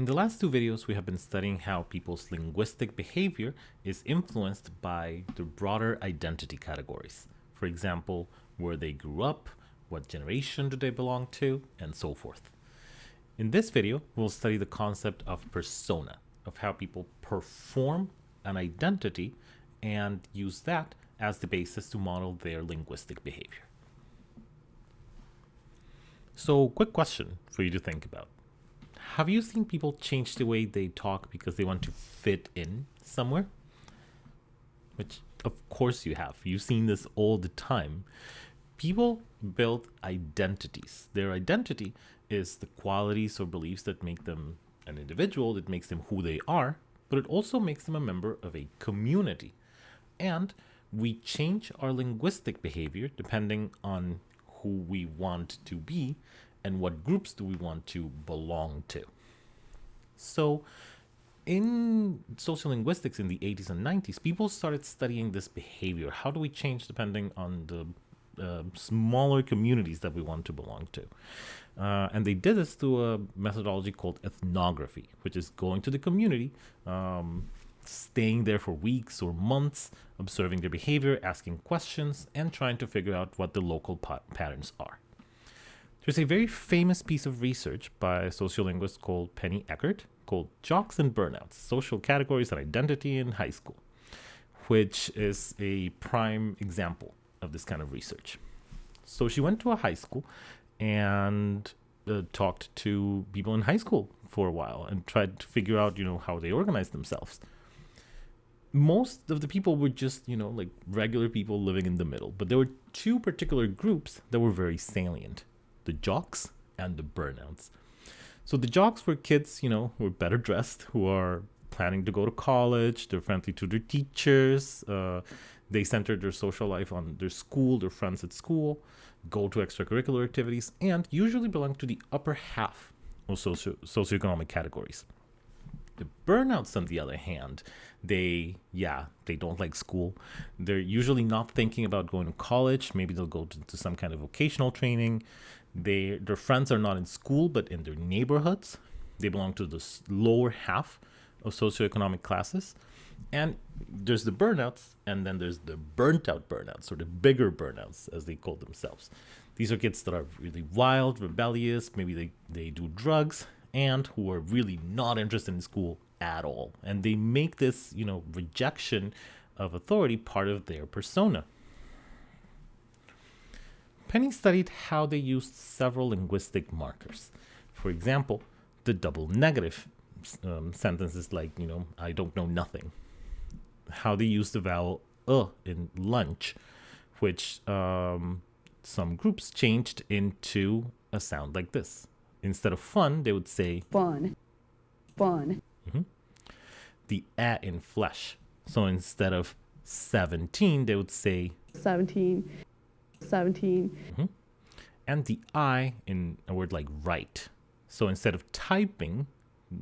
In the last two videos, we have been studying how people's linguistic behavior is influenced by the broader identity categories. For example, where they grew up, what generation do they belong to, and so forth. In this video, we'll study the concept of persona, of how people perform an identity and use that as the basis to model their linguistic behavior. So, quick question for you to think about. Have you seen people change the way they talk because they want to fit in somewhere? Which, of course, you have. You've seen this all the time. People build identities. Their identity is the qualities or beliefs that make them an individual, that makes them who they are, but it also makes them a member of a community. And we change our linguistic behavior depending on who we want to be and what groups do we want to belong to. So in sociolinguistics in the 80s and 90s, people started studying this behavior. How do we change depending on the uh, smaller communities that we want to belong to? Uh, and they did this through a methodology called ethnography, which is going to the community, um, staying there for weeks or months, observing their behavior, asking questions, and trying to figure out what the local patterns are. There's a very famous piece of research by a sociolinguist called Penny Eckert called Jocks and Burnouts, Social Categories and Identity in High School, which is a prime example of this kind of research. So she went to a high school and uh, talked to people in high school for a while and tried to figure out, you know, how they organized themselves. Most of the people were just, you know, like regular people living in the middle, but there were two particular groups that were very salient the jocks and the burnouts. So the jocks were kids, you know, who are better dressed, who are planning to go to college, they're friendly to their teachers, uh, they center their social life on their school, their friends at school, go to extracurricular activities, and usually belong to the upper half of socio- socioeconomic categories. The burnouts, on the other hand, they, yeah, they don't like school. They're usually not thinking about going to college. Maybe they'll go to, to some kind of vocational training. They, their friends are not in school, but in their neighborhoods. They belong to the lower half of socioeconomic classes. And there's the burnouts, and then there's the burnt out burnouts, or the bigger burnouts, as they call themselves. These are kids that are really wild, rebellious, maybe they, they do drugs, and who are really not interested in school at all. And they make this, you know, rejection of authority part of their persona. Penny studied how they used several linguistic markers. For example, the double negative um, sentences like, you know, I don't know nothing. How they use the vowel uh in lunch, which um, some groups changed into a sound like this instead of fun, they would say fun, fun. Mm-hmm. The a in flesh. So instead of 17, they would say 17, 17. Mm-hmm. And the I in a word like write. So instead of typing,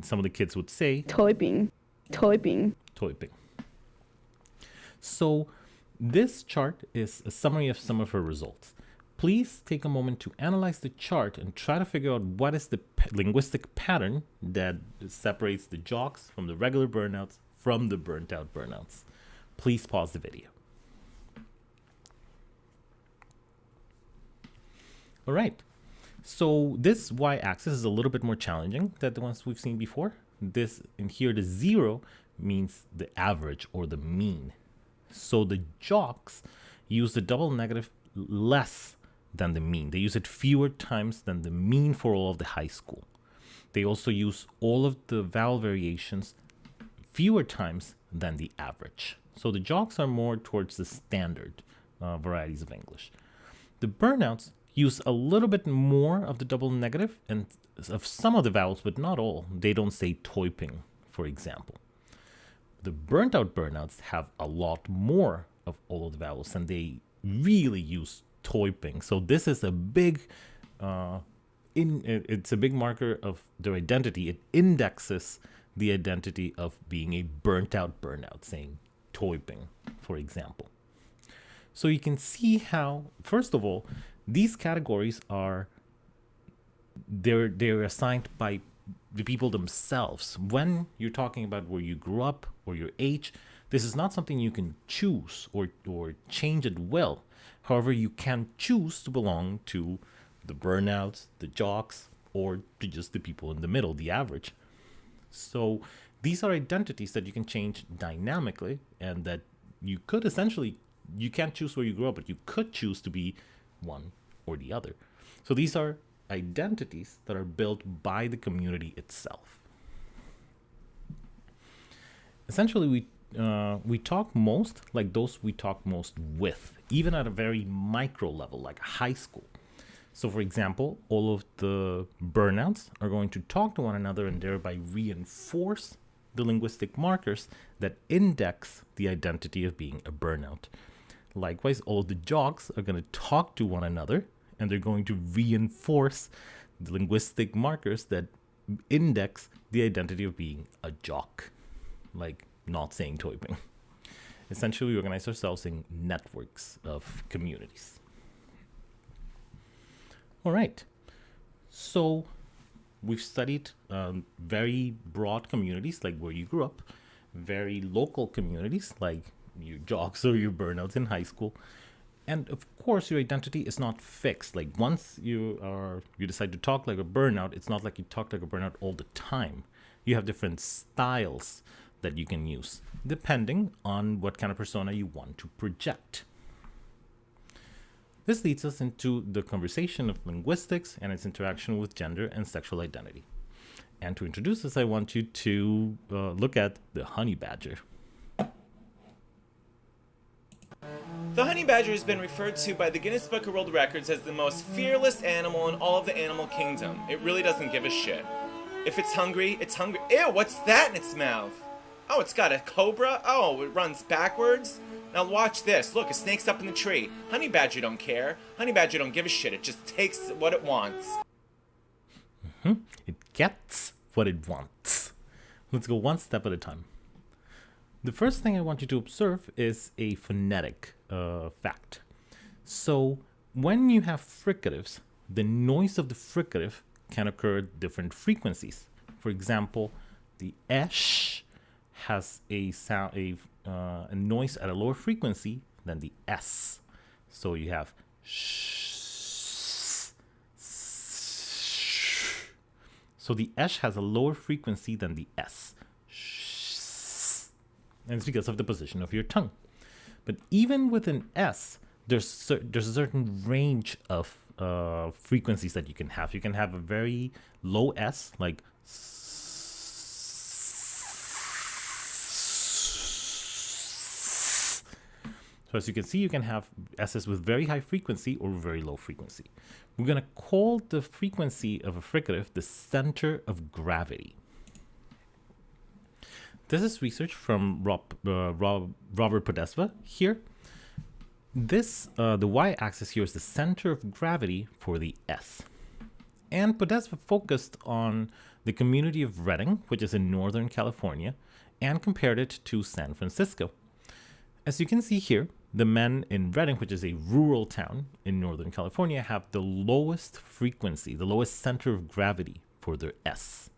some of the kids would say typing, typing, typing. So this chart is a summary of some of her results please take a moment to analyze the chart and try to figure out what is the linguistic pattern that separates the jocks from the regular burnouts from the burnt out burnouts. Please pause the video. All right, so this y-axis is a little bit more challenging than the ones we've seen before. This in here, the zero means the average or the mean. So the jocks use the double negative less than the mean. They use it fewer times than the mean for all of the high school. They also use all of the vowel variations fewer times than the average. So the jocks are more towards the standard uh, varieties of English. The burnouts use a little bit more of the double negative and of some of the vowels, but not all. They don't say toiping, for example. The burnt out burnouts have a lot more of all of the vowels and they really use toiping. So this is a big, uh, in it's a big marker of their identity. It indexes the identity of being a burnt out burnout, saying toiping, for example. So you can see how, first of all, these categories are they're they're assigned by the people themselves. When you're talking about where you grew up or your age, this is not something you can choose or, or change at will. However, you can choose to belong to the burnouts, the jocks, or to just the people in the middle, the average. So these are identities that you can change dynamically and that you could essentially you can't choose where you grow up, but you could choose to be one or the other. So these are identities that are built by the community itself. Essentially, we uh, we talk most like those we talk most with, even at a very micro level, like high school. So, for example, all of the burnouts are going to talk to one another and thereby reinforce the linguistic markers that index the identity of being a burnout. Likewise, all the jocks are going to talk to one another and they're going to reinforce the linguistic markers that index the identity of being a jock, like not saying toiping. Essentially, we organize ourselves in networks of communities. All right. So we've studied um, very broad communities, like where you grew up, very local communities, like your jocks or your burnouts in high school. And of course, your identity is not fixed. Like once you are you decide to talk like a burnout, it's not like you talk like a burnout all the time. You have different styles that you can use depending on what kind of persona you want to project. This leads us into the conversation of linguistics and its interaction with gender and sexual identity. And to introduce this, I want you to uh, look at the honey badger. The honey badger has been referred to by the Guinness Book of World Records as the most fearless animal in all of the animal kingdom. It really doesn't give a shit. If it's hungry, it's hungry. Ew, what's that in its mouth? Oh, it's got a cobra? Oh, it runs backwards? Now watch this. Look, a snake's up in the tree. Honey badger don't care. Honey badger don't give a shit. It just takes what it wants. Mm-hmm. It gets what it wants. Let's go one step at a time. The first thing I want you to observe is a phonetic uh, fact. So when you have fricatives, the noise of the fricative can occur at different frequencies. For example, the esh has a sound a, uh, a noise at a lower frequency than the s. So you have sh, So the esh has a lower frequency than the s. And it's because of the position of your tongue. But even with an s, there's there's a certain range of uh, frequencies that you can have. You can have a very low s, like So as you can see, you can have S's with very high frequency or very low frequency. We're going to call the frequency of a fricative the center of gravity. This is research from Rob, uh, Rob, Robert Podesva here. This, uh, the y-axis here is the center of gravity for the S. And Podesva focused on the community of Redding, which is in Northern California, and compared it to San Francisco. As you can see here, the men in Redding, which is a rural town in Northern California, have the lowest frequency, the lowest center of gravity for their S.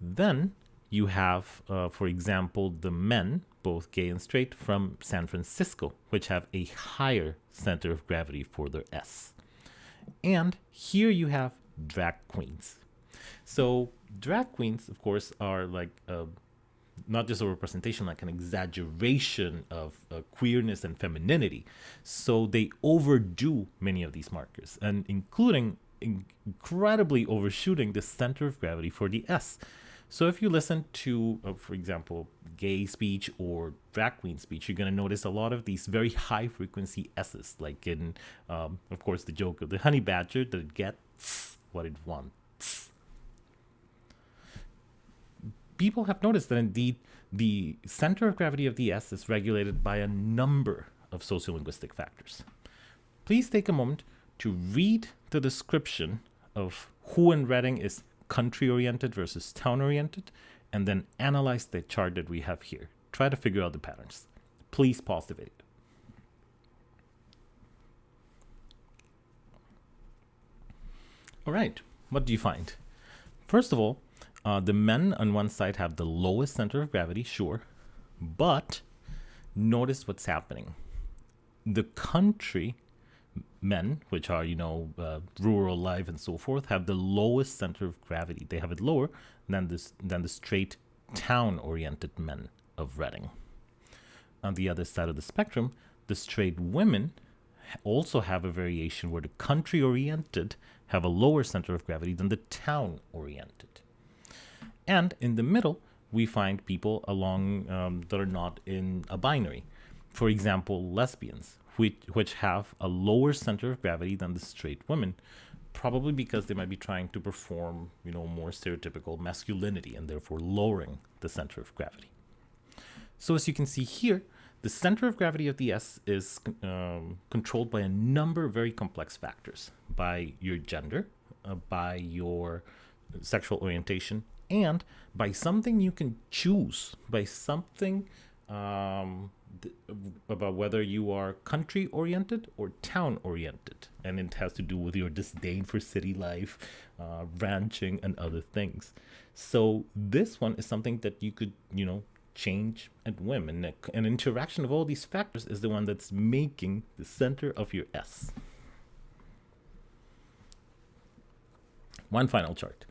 Then you have, uh, for example, the men, both gay and straight, from San Francisco, which have a higher center of gravity for their S. And here you have drag queens. So, drag queens, of course, are like a not just a representation, like an exaggeration of uh, queerness and femininity. So they overdo many of these markers, and including incredibly overshooting the center of gravity for the S. So if you listen to, uh, for example, gay speech or drag queen speech, you're going to notice a lot of these very high frequency S's, like in, um, of course, the joke of the honey badger that gets what it wants people have noticed that indeed the center of gravity of the S is regulated by a number of sociolinguistic factors. Please take a moment to read the description of who in Redding is country oriented versus town oriented, and then analyze the chart that we have here. Try to figure out the patterns. Please pause the video. All right, what do you find? First of all, Uh, the men on one side have the lowest center of gravity, sure, but notice what's happening. The country men, which are, you know, uh, rural life and so forth, have the lowest center of gravity. They have it lower than, this, than the straight town oriented men of Redding. On the other side of the spectrum, the straight women also have a variation where the country oriented have a lower center of gravity than the town oriented. And in the middle, we find people along um, that are not in a binary. For example, lesbians, which, which have a lower center of gravity than the straight women, probably because they might be trying to perform, you know, more stereotypical masculinity and therefore lowering the center of gravity. So as you can see here, the center of gravity of the S is um, controlled by a number of very complex factors, by your gender, uh, by your sexual orientation, and by something you can choose, by something um, about whether you are country oriented or town oriented. And it has to do with your disdain for city life, uh, ranching, and other things. So this one is something that you could, you know, change and whim. And an interaction of all these factors is the one that's making the center of your S. One final chart.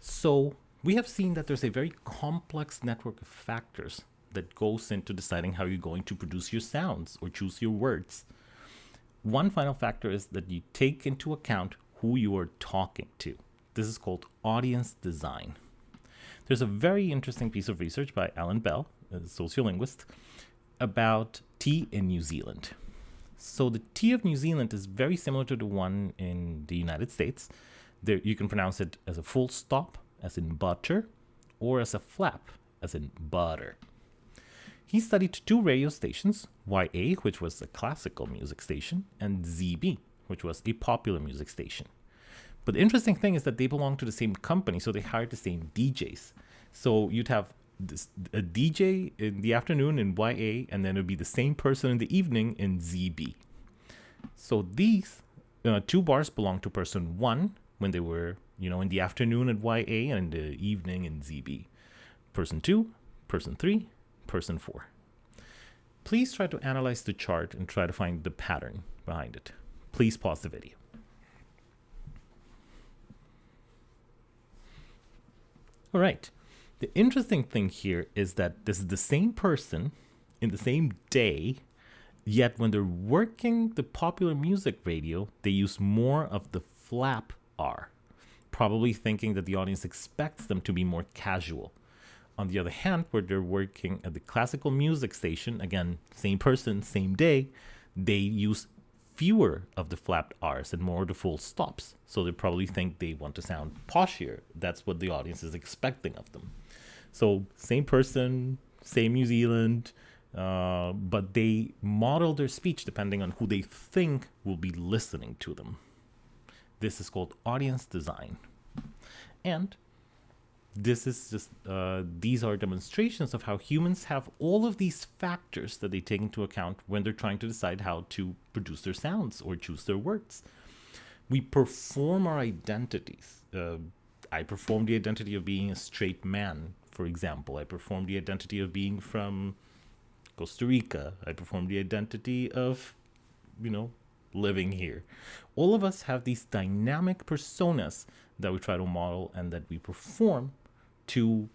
So we have seen that there's a very complex network of factors that goes into deciding how you're going to produce your sounds or choose your words. One final factor is that you take into account who you are talking to. This is called audience design. There's a very interesting piece of research by Allan Bell, a sociolinguist, about tea in New Zealand. So the tea of New Zealand is very similar to the one in the United States. There, you can pronounce it as a full stop, as in butter, or as a flap, as in butter. He studied two radio stations, YA, which was a classical music station, and ZB, which was a popular music station. But the interesting thing is that they belong to the same company, so they hired the same DJs. So you'd have this, a DJ in the afternoon in YA, and then it would be the same person in the evening in ZB. So these uh, two bars belong to person one when they were, you know, in the afternoon at YA and in the evening in ZB. Person two, person three, person 4. Please try to analyze the chart and try to find the pattern behind it. Please pause the video. All right. The interesting thing here is that this is the same person in the same day, yet when they're working the popular music radio, they use more of the flap R, probably thinking that the audience expects them to be more casual. On the other hand, where they're working at the classical music station, again, same person, same day, they use fewer of the flapped R's and more of the full stops. So they probably think they want to sound poshier. That's what the audience is expecting of them. So same person, same New Zealand, uh, but they model their speech depending on who they think will be listening to them. This is called audience design. And this is just uh, these are demonstrations of how humans have all of these factors that they take into account when they're trying to decide how to produce their sounds or choose their words. We perform our identities. Uh, i perform the identity of being a straight man for example. I perform the identity of being from costa rica. I perform the identity of you know living here. All of us have these dynamic personas that we try to model and that we perform to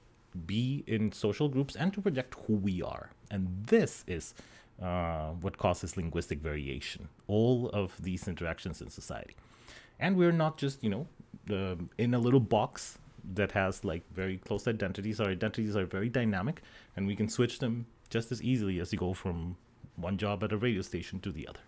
be in social groups and to project who we are. And this is uh, what causes linguistic variation, all of these interactions in society. And we're not just, you know, uh, in a little box that has like very close identities. Our identities are very dynamic and we can switch them just as easily as you go from one job at a radio station to the other.